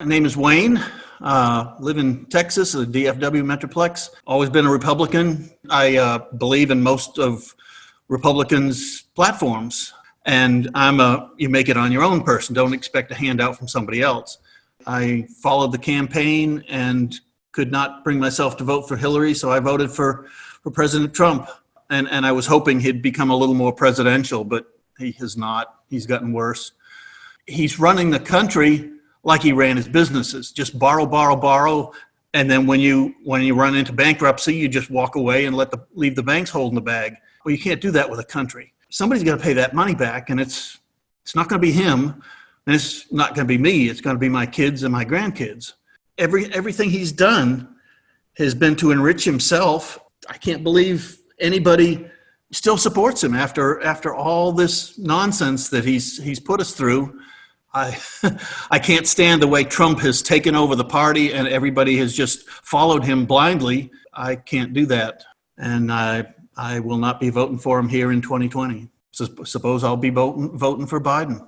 My name is Wayne. Uh, live in Texas, the DFW Metroplex. Always been a Republican. I uh, believe in most of Republicans' platforms. And I'm a you make it on your own person. Don't expect a handout from somebody else. I followed the campaign and could not bring myself to vote for Hillary, so I voted for, for President Trump. And, and I was hoping he'd become a little more presidential, but he has not. He's gotten worse. He's running the country like he ran his businesses, just borrow, borrow, borrow. And then when you when you run into bankruptcy, you just walk away and let the leave the banks holding the bag. Well, you can't do that with a country. Somebody's got to pay that money back, and it's it's not going to be him, and it's not going to be me. It's going to be my kids and my grandkids. Every everything he's done has been to enrich himself. I can't believe anybody still supports him after after all this nonsense that he's he's put us through. I I can't stand the way Trump has taken over the party and everybody has just followed him blindly. I can't do that, and I I will not be voting for him here in 2020. So suppose I'll be voting voting for Biden.